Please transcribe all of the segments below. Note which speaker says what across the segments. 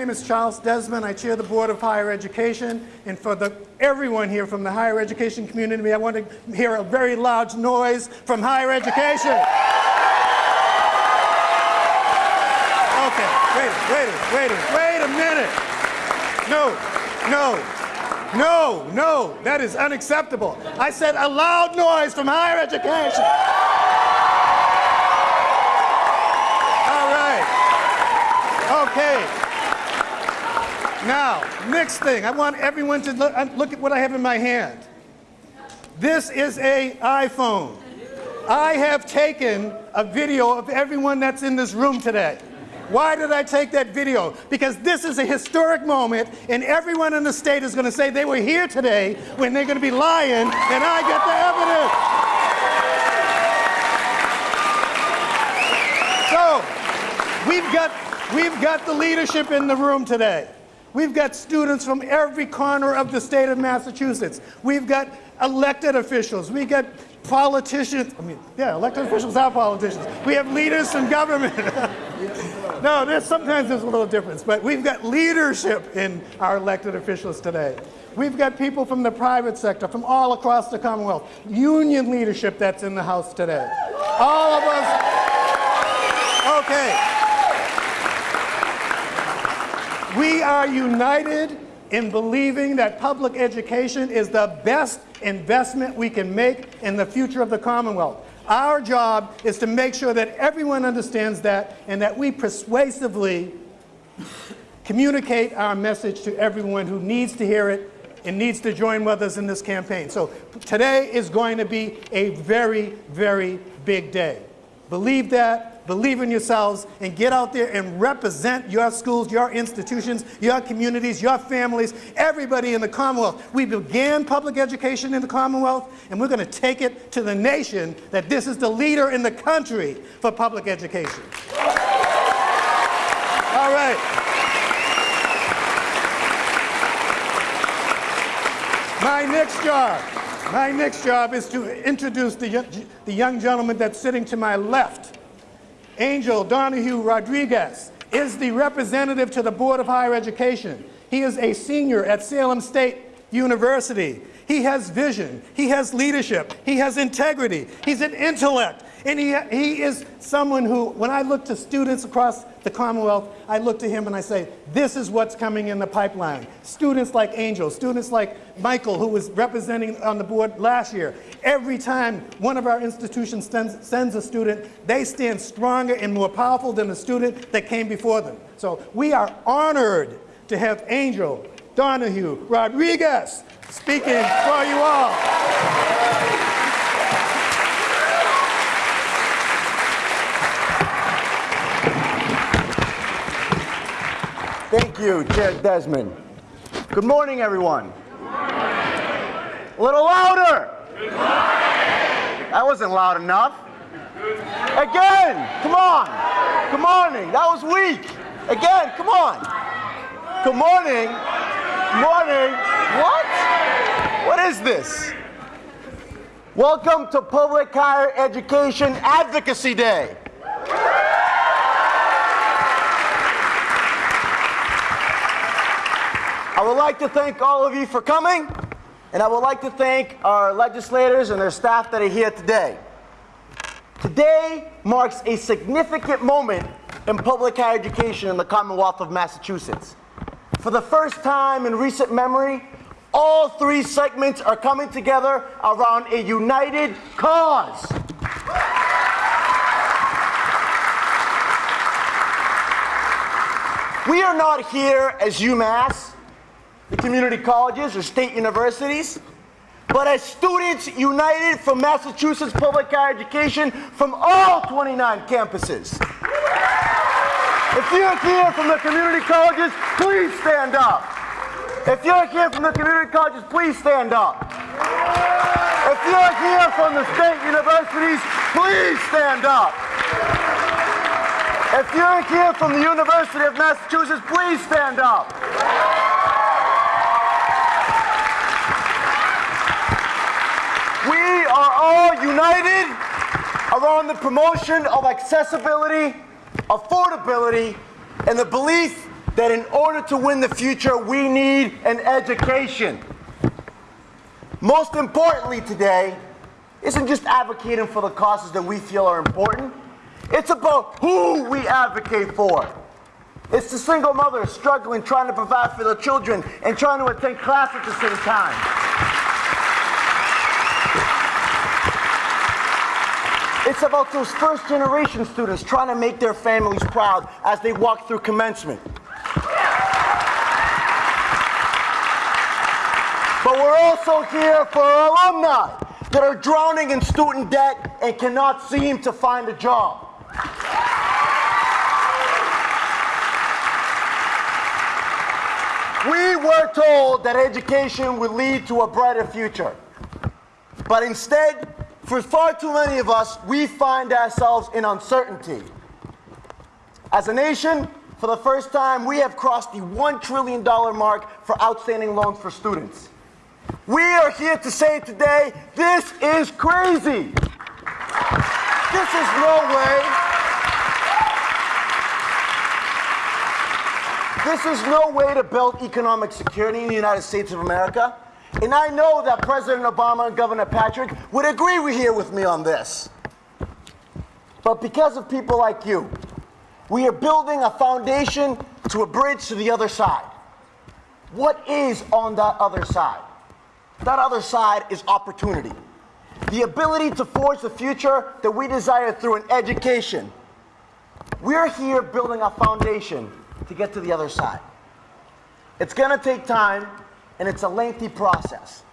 Speaker 1: name is Charles Desmond. I chair the Board of Higher Education. And for the, everyone here from the higher education community, I want to hear a very loud noise from higher education. Okay, wait, wait, wait, wait a minute. No, no, no, no, that is unacceptable. I said a loud noise from higher education. All right. Okay. Now, next thing, I want everyone to look, look at what I have in my hand. This is a iPhone. I have taken a video of everyone that's in this room today. Why did I take that video? Because this is a historic moment, and everyone in the state is going to say they were here today when they're going to be lying, and I get the evidence. So, we've got, we've got the leadership in the room today. We've got students from every corner of the state of Massachusetts. We've got elected officials. We've got politicians. I mean, yeah, elected officials are politicians. We have leaders from government. no, there's sometimes there's a little difference, but we've got leadership in our elected officials today. We've got people from the private sector, from all across the Commonwealth, union leadership that's in the House today. All of us. Okay. We are united in believing that public education is the best investment we can make in the future of the Commonwealth. Our job is to make sure that everyone understands that and that we persuasively communicate our message to everyone who needs to hear it and needs to join with us in this campaign. So today is going to be a very, very big day. Believe that, believe in yourselves, and get out there and represent your schools, your institutions, your communities, your families, everybody in the Commonwealth. We began public education in the Commonwealth, and we're going to take it to the nation that this is the leader in the country for public education. All right. My next job my next job is to introduce the, the young gentleman that's sitting to my left. Angel Donahue Rodriguez is the representative to the Board of Higher Education. He is a senior at Salem State University. He has vision, he has leadership, he has integrity, he's an intellect, and he, he is someone who, when I look to students across the Commonwealth, I look to him and I say, this is what's coming in the pipeline. Students like Angel, students like Michael, who was representing on the board last year. Every time one of our institutions sends, sends a student, they stand stronger and more powerful than the student that came before them. So we are honored to have Angel Donahue Rodriguez speaking for you all.
Speaker 2: Thank you, Chair Desmond. Good morning, everyone. A little louder. That wasn't loud enough. Again, come on. Good morning. That was weak. Again, come on. Good morning. Morning. What? What is this? Welcome to Public Higher Education Advocacy Day. I would like to thank all of you for coming, and I would like to thank our legislators and their staff that are here today. Today marks a significant moment in public higher education in the Commonwealth of Massachusetts. For the first time in recent memory, all three segments are coming together around a united cause. We are not here as UMass the community colleges or state universities, but as students united from Massachusetts Public Higher Education from all 29 campuses. If you're here from the community colleges, please stand up. If you're here from the community colleges, please stand up. If you're here from the state universities, please stand up. If you're here from the University of Massachusetts, please stand up. are all united around the promotion of accessibility, affordability, and the belief that in order to win the future, we need an education. Most importantly today, isn't just advocating for the causes that we feel are important. It's about who we advocate for. It's the single mother struggling, trying to provide for their children and trying to attend class at the same time. It's about those first generation students trying to make their families proud as they walk through commencement. But we're also here for alumni that are drowning in student debt and cannot seem to find a job. We were told that education would lead to a brighter future. But instead, for far too many of us, we find ourselves in uncertainty. As a nation, for the first time, we have crossed the $1 trillion mark for outstanding loans for students. We are here to say today, this is crazy. This is no way. This is no way to build economic security in the United States of America. And I know that President Obama and Governor Patrick would agree here with me on this. But because of people like you, we are building a foundation to a bridge to the other side. What is on that other side? That other side is opportunity. The ability to forge the future that we desire through an education. We're here building a foundation to get to the other side. It's going to take time, and it's a lengthy process.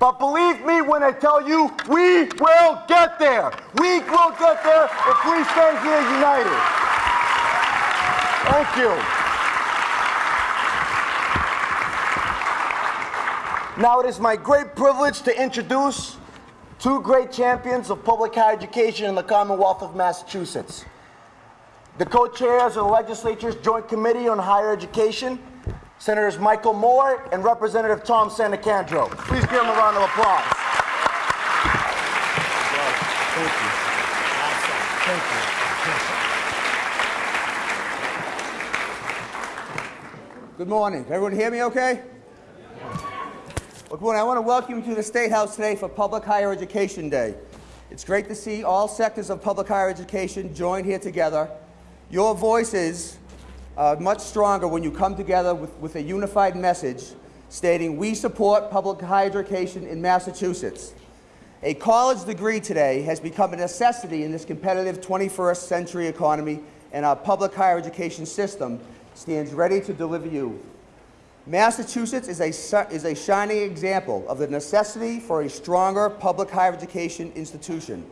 Speaker 2: But believe me when I tell you, we will get there. We will get there if we stay here united. Thank you. Now it is my great privilege to introduce two great champions of public higher education in the Commonwealth of Massachusetts. The co-chairs of the legislature's Joint Committee on Higher Education, Senators Michael Moore and Representative Tom Sannicandro. Please give them a round of applause.
Speaker 3: Good morning. Everyone hear me okay? Well, good morning. I want to welcome you to the State House today for Public Higher Education Day. It's great to see all sectors of public higher education joined here together. Your voices are much stronger when you come together with, with a unified message stating we support public higher education in Massachusetts. A college degree today has become a necessity in this competitive 21st century economy and our public higher education system stands ready to deliver you Massachusetts is a, is a shining example of the necessity for a stronger public higher education institution.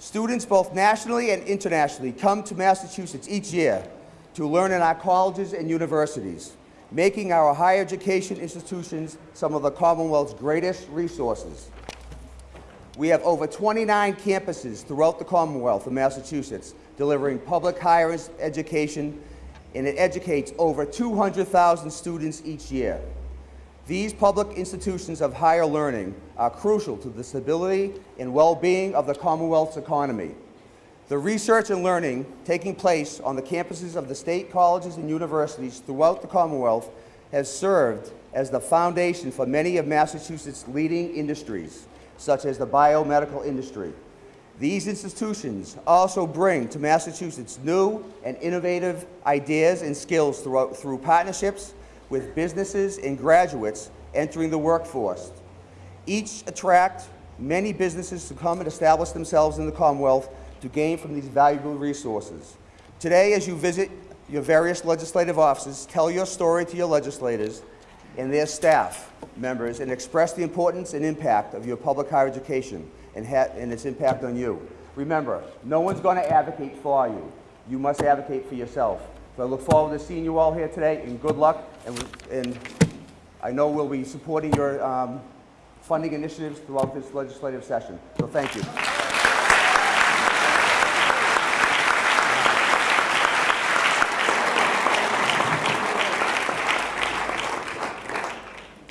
Speaker 3: Students both nationally and internationally come to Massachusetts each year to learn in our colleges and universities, making our higher education institutions some of the Commonwealth's greatest resources. We have over 29 campuses throughout the Commonwealth of Massachusetts delivering public higher education and it educates over 200,000 students each year. These public institutions of higher learning are crucial to the stability and well-being of the Commonwealth's economy. The research and learning taking place on the campuses of the state colleges and universities throughout the Commonwealth has served as the foundation for many of Massachusetts' leading industries, such as the biomedical industry, these institutions also bring to Massachusetts new and innovative ideas and skills throughout, through partnerships with businesses and graduates entering the workforce. Each attract many businesses to come and establish themselves in the Commonwealth to gain from these valuable resources. Today, as you visit your various legislative offices, tell your story to your legislators and their staff members and express the importance and impact of your public higher education and, and its impact on you. Remember, no one's going to advocate for you. You must advocate for yourself. So I look forward to seeing you all here today, and good luck. And, and I know we'll be supporting your um, funding initiatives throughout this legislative session. So thank you.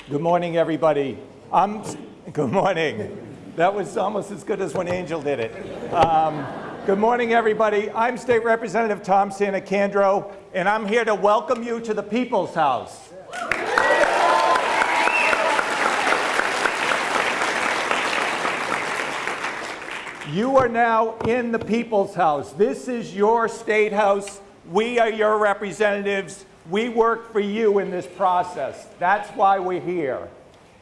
Speaker 4: Good morning, everybody. I'm, good morning. That was almost as good as when Angel did it. Um, good morning, everybody. I'm State Representative Tom Sannicandro,
Speaker 5: And I'm here to welcome you to the People's House. You are now in the People's House. This is your state house. We are your representatives. We work for you in this process. That's why we're here.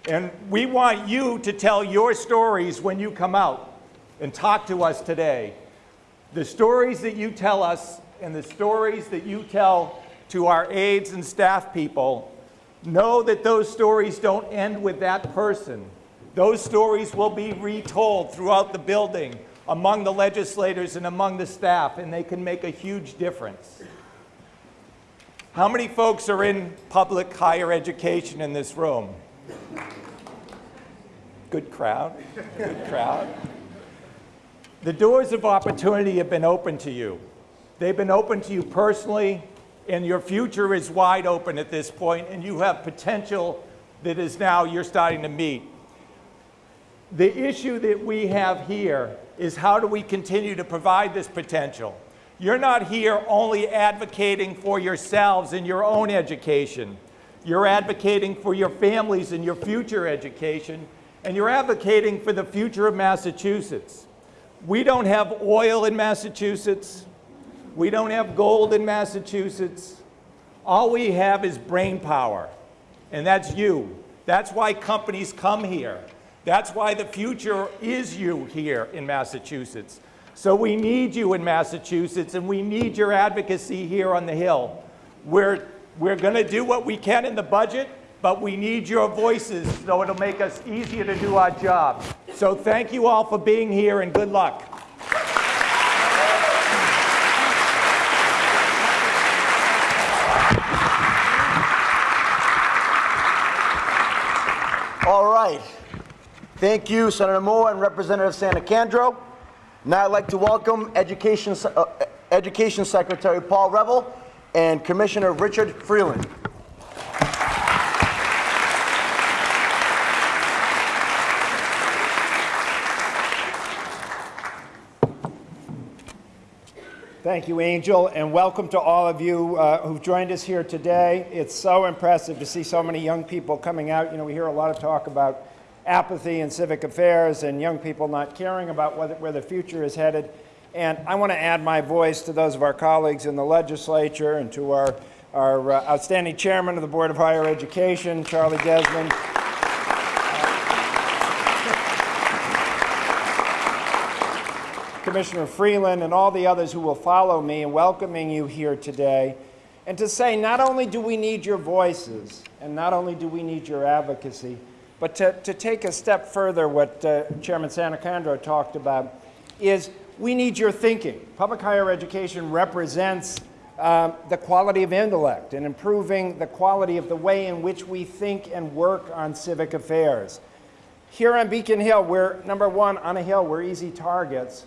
Speaker 5: And we want you to tell your stories when you come out and talk to us today. The stories that you tell us and the stories that you tell to our aides and staff people, know that those stories don't end with that person. Those stories will be retold throughout the building among the legislators and among the staff, and they can make a huge difference. How many folks are in public higher education in this room? Good crowd, good crowd. The doors of opportunity have been open to you. They've been open to you personally, and your future is wide open at this point, and you have potential that is now you're starting to meet. The issue that we have here is how do we continue to provide this potential? You're not here only advocating for yourselves and your own education. You're advocating for your families and your future education, and you're advocating for the future of Massachusetts. We don't have oil in Massachusetts. We don't have gold in Massachusetts. All we have is brain power, and that's you. That's why companies come here. That's why the future is you here in Massachusetts. So we need you in Massachusetts, and we need your advocacy here on the Hill. We're, we're going to do what we can in the budget, but we need your voices so it'll make us easier to do our job. So thank you all for being here, and good luck.
Speaker 2: All right. Thank you, Senator Moore and Representative Sannicandro. Now I'd like to welcome Education, uh, Education Secretary Paul Reville and Commissioner Richard Freeland.
Speaker 5: Thank you, Angel, and welcome to all of you uh, who've joined us here today. It's so impressive to see so many young people coming out. You know, we hear a lot of talk about apathy in civic affairs and young people not caring about where the future is headed. And I want to add my voice to those of our colleagues in the legislature and to our, our uh, outstanding chairman of the Board of Higher Education, Charlie Desmond. Commissioner Freeland and all the others who will follow me in welcoming you here today, and to say not only do we need your voices, and not only do we need your advocacy, but to, to take a step further, what uh, Chairman Sannicandro talked about, is we need your thinking. Public higher education represents um, the quality of intellect and improving the quality of the way in which we think and work on civic affairs. Here on Beacon Hill, we're, number one, on a hill, we're easy targets,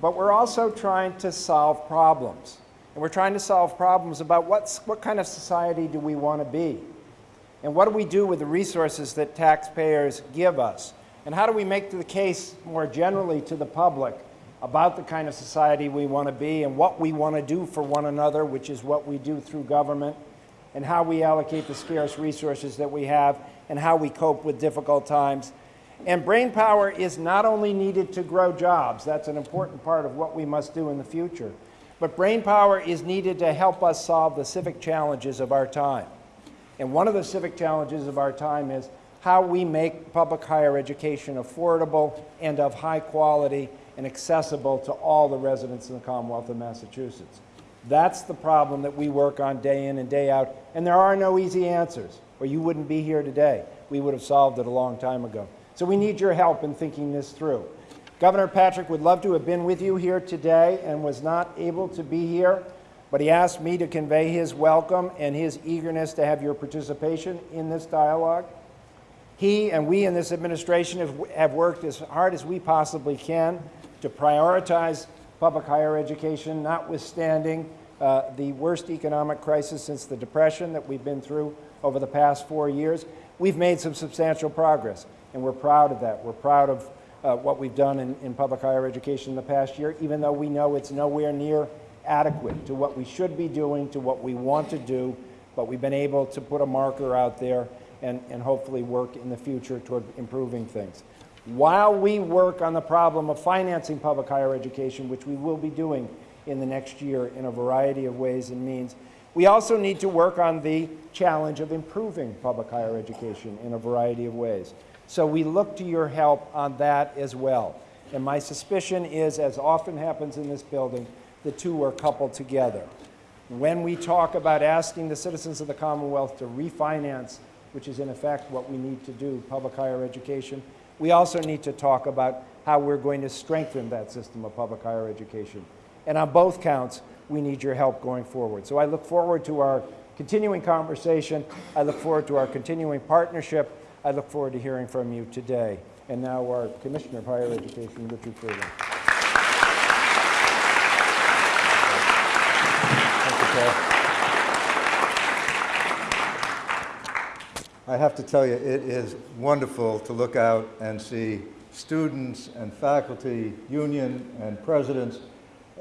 Speaker 5: but we're also trying to solve problems. And we're trying to solve problems about what kind of society do we want to be? And what do we do with the resources that taxpayers give us? And how do we make the case more generally to the public about the kind of society we want to be and what we want to do for one another, which is what we do through government, and how we allocate the scarce resources that we have, and how we cope with difficult times. And brain power is not only needed to grow jobs, that's an important part of what we must do in the future, but brain power is needed to help us solve the civic challenges of our time. And one of the civic challenges of our time is how we make public higher education affordable and of high quality and accessible to all the residents in the Commonwealth of Massachusetts. That's the problem that we work on day in and day out, and there are no easy answers, or you wouldn't be here today. We would have solved it a long time ago. So we need your help in thinking this through. Governor Patrick would love to have been with you here today and was not able to be here, but he asked me to convey his welcome and his eagerness to have your participation in this dialogue. He and we in this administration have, have worked as hard as we possibly can to prioritize public higher education, notwithstanding uh, the worst economic crisis since the Depression that we've been through over the past four years. We've made some substantial progress, and we're proud of that. We're proud of uh, what we've done in, in public higher education in the past year, even though we know it's nowhere near adequate to what we should be doing, to what we want to do, but we've been able to put a marker out there and, and hopefully work in the future toward improving things. While we work on the problem of financing public higher education, which we will be doing in the next year in a variety of ways and means, we also need to work on the challenge of improving public higher education in a variety of ways. So we look to your help on that as well. And my suspicion is, as often happens in this building, the two are coupled together. When we talk about asking the citizens of the Commonwealth to refinance, which is in effect what we need to do, public higher education, we also need to talk about how we're going to strengthen that system of public higher education. And on both counts, we need your help going forward. So I look forward to our continuing conversation. I look forward to our continuing partnership. I look forward to hearing from you today. And now our Commissioner of Higher Education, Richard Freeland. Thank you, Paul.
Speaker 6: I have to tell you, it is wonderful to look out and see students and faculty, union and presidents,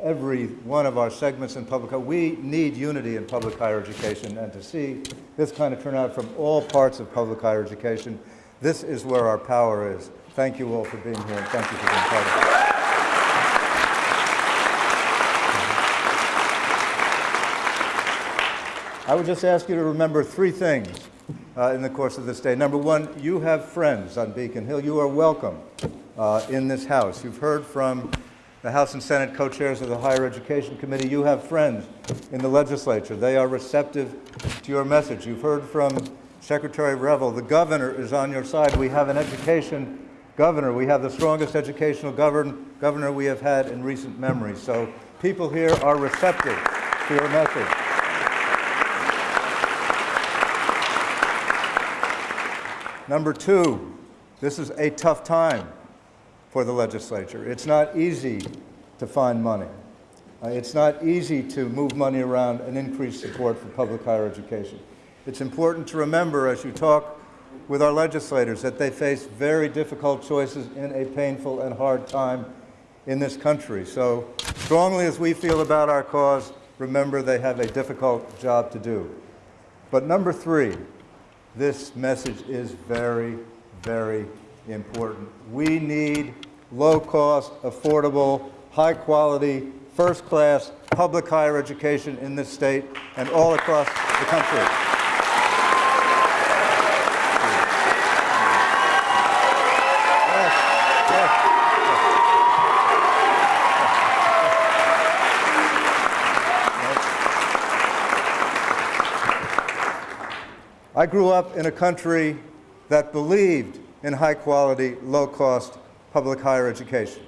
Speaker 6: every one of our segments in public, we need unity in public higher education and to see this kind of turnout from all parts of public higher education, this is where our power is. Thank you all for being here and thank you for being part of it. I would just ask you to remember three things uh, in the course of this day. Number one, you have friends on Beacon Hill. You are welcome uh, in this House. You've heard from the House and Senate co-chairs of the Higher Education Committee. You have friends in the legislature. They are receptive to your message. You've heard from Secretary Reville. The governor is on your side. We have an education governor. We have the strongest educational govern governor we have had in recent memory. So people here are receptive to your message. Number two, this is a tough time for the legislature. It's not easy to find money. Uh, it's not easy to move money around and increase support for public higher education. It's important to remember as you talk with our legislators that they face very difficult choices in a painful and hard time in this country. So strongly as we feel about our cause, remember they have a difficult job to do. But number three, this message is very, very important. We need low-cost, affordable, high-quality, first-class public higher education in this state and all across the country. I grew up in a country that believed in high quality, low cost public higher education.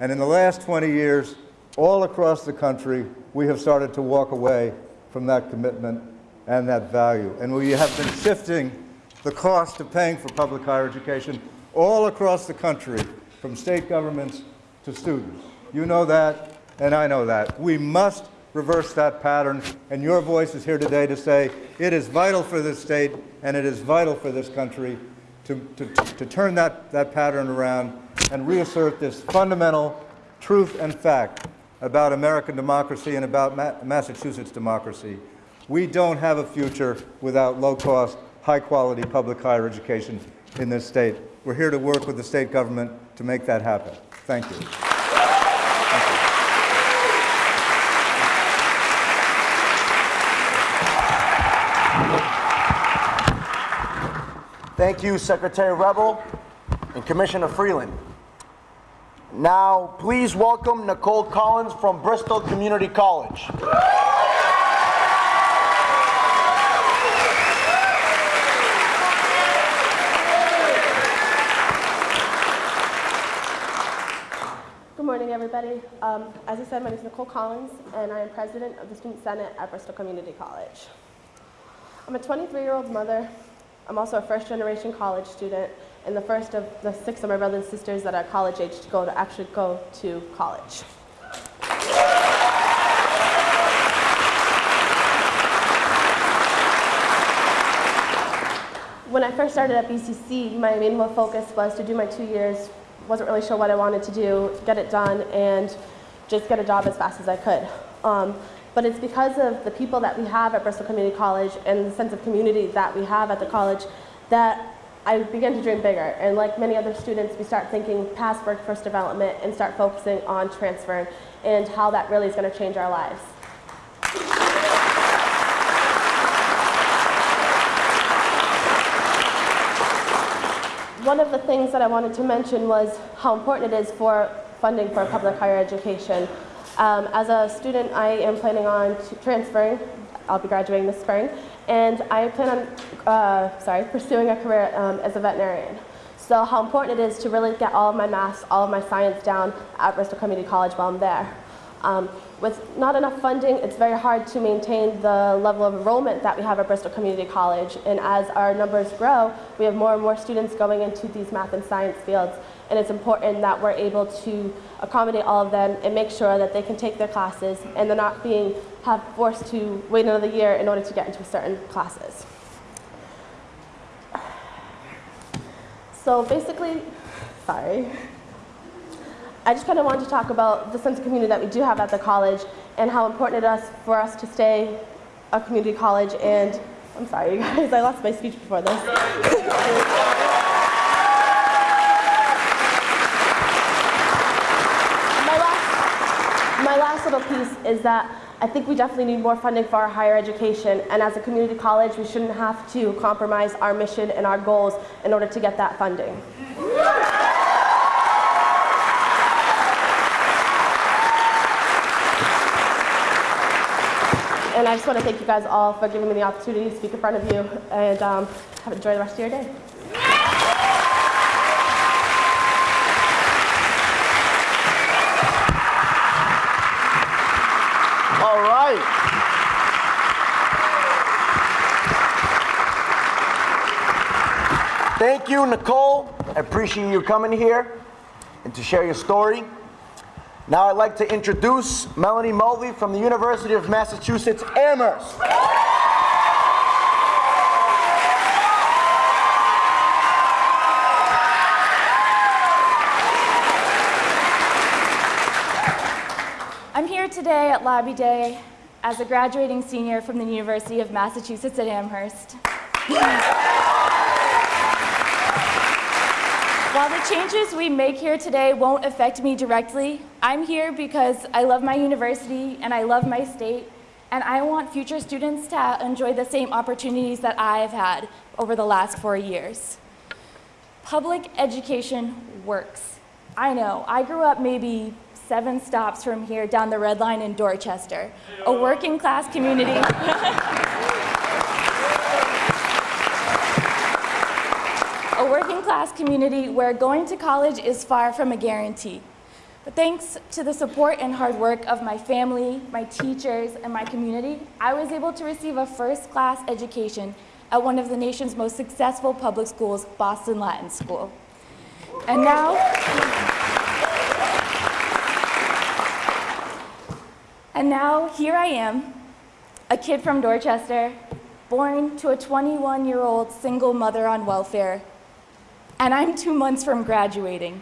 Speaker 6: And in the last 20 years, all across the country, we have started to walk away from that commitment and that value. And we have been shifting the cost of paying for public higher education all across the country, from state governments to students. You know that, and I know that. We must reverse that pattern, and your voice is here today to say it is vital for this state and it is vital for this country to, to, to turn that, that pattern around and reassert this fundamental truth and fact about American democracy and about Ma Massachusetts democracy. We don't have a future without low-cost, high-quality public higher education in this state. We're here to work with the state government to make that happen. Thank you.
Speaker 2: Thank you, Secretary Reville and Commissioner Freeland. Now, please welcome Nicole Collins from Bristol Community College.
Speaker 7: Good morning, everybody. Um, as I said, my name is Nicole Collins, and I am president of the Student Senate at Bristol Community College. I'm a 23-year-old mother I'm also a first generation college student and the first of the six of my brothers and sisters that are college age to go to actually go to college. When I first started at BCC, my main focus was to do my two years, wasn't really sure what I wanted to do, get it done, and just get a job as fast as I could. Um, but it's because of the people that we have at Bristol Community College and the sense of community that we have at the college that I began to dream bigger. And like many other students, we start thinking past workforce development and start focusing on transfer and how that really is going to change our lives. One of the things that I wanted to mention was how important it is for funding for public higher education. Um, as a student, I am planning on transferring. I'll be graduating this spring, and I plan on, uh, sorry, pursuing a career um, as a veterinarian. So how important it is to really get all of my math, all of my science down at Bristol Community College while I'm there. Um, with not enough funding, it's very hard to maintain the level of enrollment that we have at Bristol Community College. And as our numbers grow, we have more and more students going into these math and science fields. And it's important that we're able to accommodate all of them and make sure that they can take their classes and they're not being have forced to wait another year in order to get into certain classes. So basically, sorry. I just kind of wanted to talk about the sense of community that we do have at the college and how important it is for us to stay a community college. And I'm sorry, you guys, I lost my speech before this. my, last, my last little piece is that I think we definitely need more funding for our higher education. And as a community college, we shouldn't have to compromise our mission and our goals in order to get that funding. And I just want to thank you guys all for giving me the opportunity to speak in front of you and um, have enjoy the rest of your day.
Speaker 2: All right. Thank you, Nicole. I appreciate you coming here and to share your story. Now I'd like to introduce Melanie Mulvey from the University of Massachusetts Amherst.
Speaker 8: I'm here today at Lobby Day as a graduating senior from the University of Massachusetts at Amherst. While the changes we make here today won't affect me directly, I'm here because I love my university and I love my state, and I want future students to enjoy the same opportunities that I've had over the last four years. Public education works. I know, I grew up maybe seven stops from here down the Red Line in Dorchester, a working class community. a working class community where going to college is far from a guarantee. But thanks to the support and hard work of my family, my teachers, and my community, I was able to receive a first class education at one of the nation's most successful public schools, Boston Latin School. And now, and now here I am, a kid from Dorchester, born to a 21 year old single mother on welfare, and I'm two months from graduating.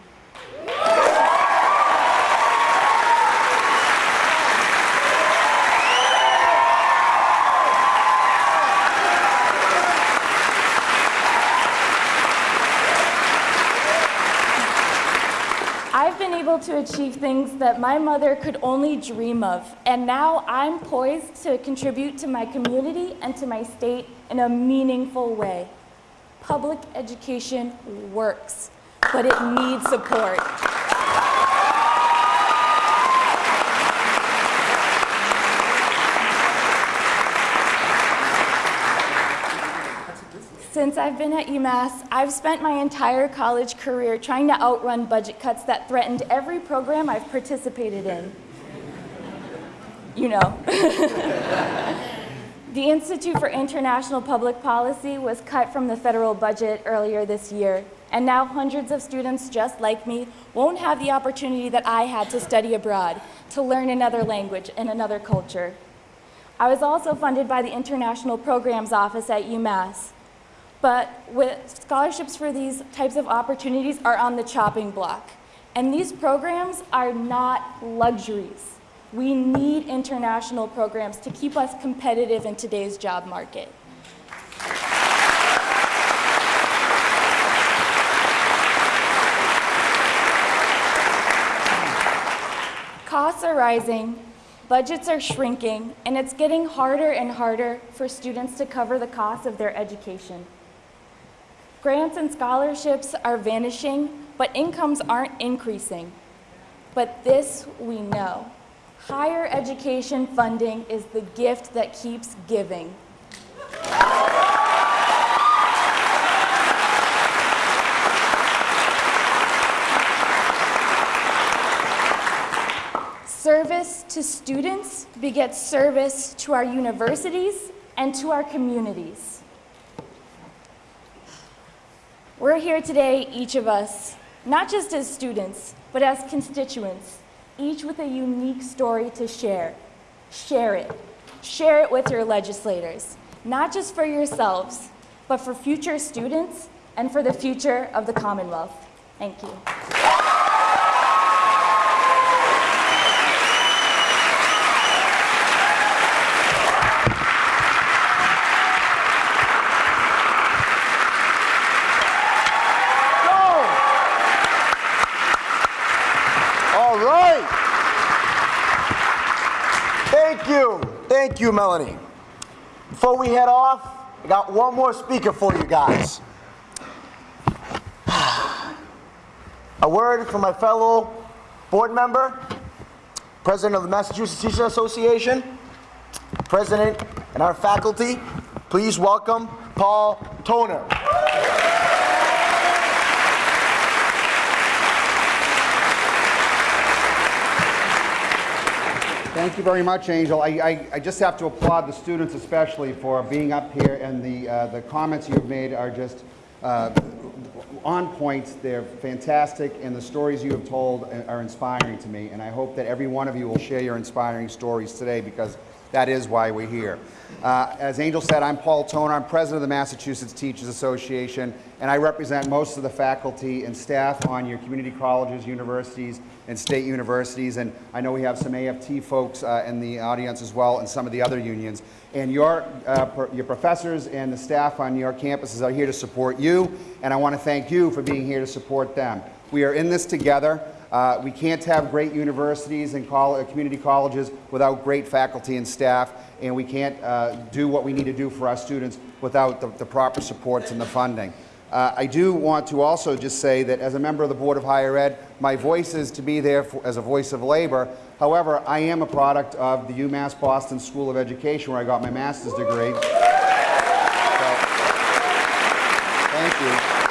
Speaker 8: I've been able to achieve things that my mother could only dream of, and now I'm poised to contribute to my community and to my state in a meaningful way. Public education works, but it needs support. Since I've been at UMass, I've spent my entire college career trying to outrun budget cuts that threatened every program I've participated in. You know. the Institute for International Public Policy was cut from the federal budget earlier this year, and now hundreds of students just like me won't have the opportunity that I had to study abroad, to learn another language and another culture. I was also funded by the International Programs Office at UMass. But with scholarships for these types of opportunities are on the chopping block. And these programs are not luxuries. We need international programs to keep us competitive in today's job market. Costs are rising, budgets are shrinking, and it's getting harder and harder for students to cover the cost of their education. Grants and scholarships are vanishing, but incomes aren't increasing. But this we know. Higher education funding is the gift that keeps giving. Service to students begets service to our universities and to our communities. We're here today, each of us, not just as students, but as constituents, each with a unique story to share. Share it. Share it with your legislators, not just for yourselves, but for future students and for the future of the Commonwealth. Thank you.
Speaker 2: All right. Thank you. Thank you, Melanie. Before we head off, I got one more speaker for you guys. A word from my fellow board member, president of the Massachusetts Teachers Association, president and our faculty. Please welcome Paul Toner.
Speaker 3: Thank you very much, Angel. I, I, I just have to applaud the students especially for being up here and the, uh, the comments you've made are just uh, on point. They're fantastic and the stories you have told are inspiring to me and I hope that every one of you will share your inspiring stories today because that is why we're here. Uh, as Angel said, I'm Paul Toner. I'm president of the Massachusetts Teachers Association, and I represent most of the faculty and staff on your community colleges, universities, and state universities. And I know we have some AFT folks uh, in the audience as well, and some of the other unions. And your, uh, pro your professors and the staff on your campuses are here to support you, and I want to thank you for being here to support them. We are in this together. Uh, we can't have great universities and col community colleges without great faculty and staff, and we can't uh, do what we need to do for our students without the, the proper supports and the funding. Uh, I do want to also just say that as a member of the Board of Higher Ed, my voice is to be there for, as a voice of labor. However, I am a product of the UMass Boston School of Education where I got my master's degree. So, thank you.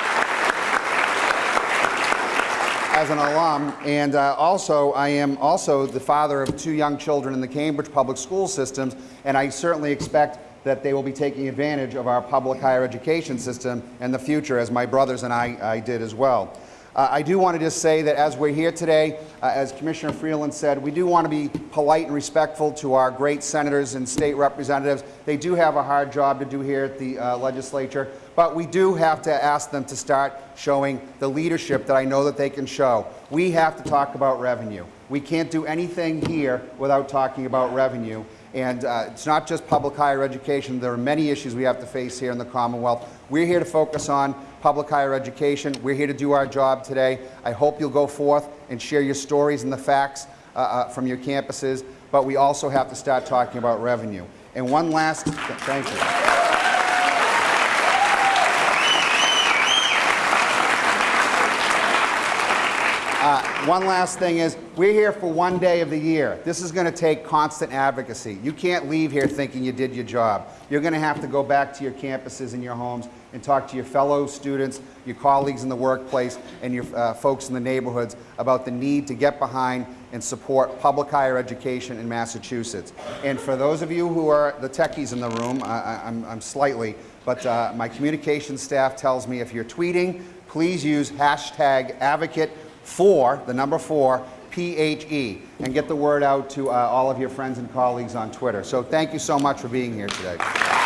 Speaker 3: As an alum, and uh, also I am also the father of two young children in the Cambridge public school systems, and I certainly expect that they will be taking advantage of our public higher education system in the future, as my brothers and I, I did as well. Uh, I do want to just say that as we're here today, uh, as Commissioner Freeland said, we do want to be polite and respectful to our great senators and state representatives. They do have a hard job to do here at the uh, legislature, but we do have to ask them to start showing the leadership that I know that they can show. We have to talk about revenue. We can't do anything here without talking about revenue. And uh, it's not just public higher education. There are many issues we have to face here in the Commonwealth. We're here to focus on public higher education. We're here to do our job today. I hope you'll go forth and share your stories and the facts uh, uh, from your campuses. But we also have to start talking about revenue. And one last, thank you. One last thing is, we're here for one day of the year. This is going to take constant advocacy. You can't leave here thinking you did your job. You're going to have to go back to your campuses and your homes and talk to your fellow students, your colleagues in the workplace, and your uh, folks in the neighborhoods about the need to get behind and support public higher education in Massachusetts. And for those of you who are the techies in the room, I, I'm, I'm slightly, but uh, my communications staff tells me if you're tweeting, please use hashtag advocate four, the number four, PHE, and get the word out to uh, all of your friends and colleagues on Twitter. So thank you so much for being here today.